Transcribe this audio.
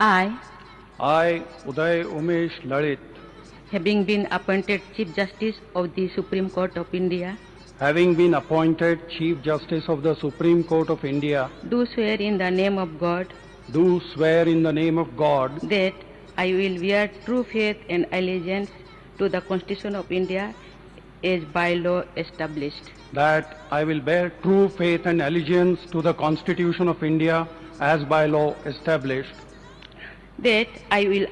I, I, Uday Umesh Lalit, having been appointed Chief Justice of the Supreme Court of India, having been appointed Chief Justice of the Supreme Court of India, do swear in the name of God. Do swear in the name of God. That I will bear true faith and allegiance to the Constitution of India as by law established, that I will bear true faith and allegiance to the Constitution of India as by law established, that I will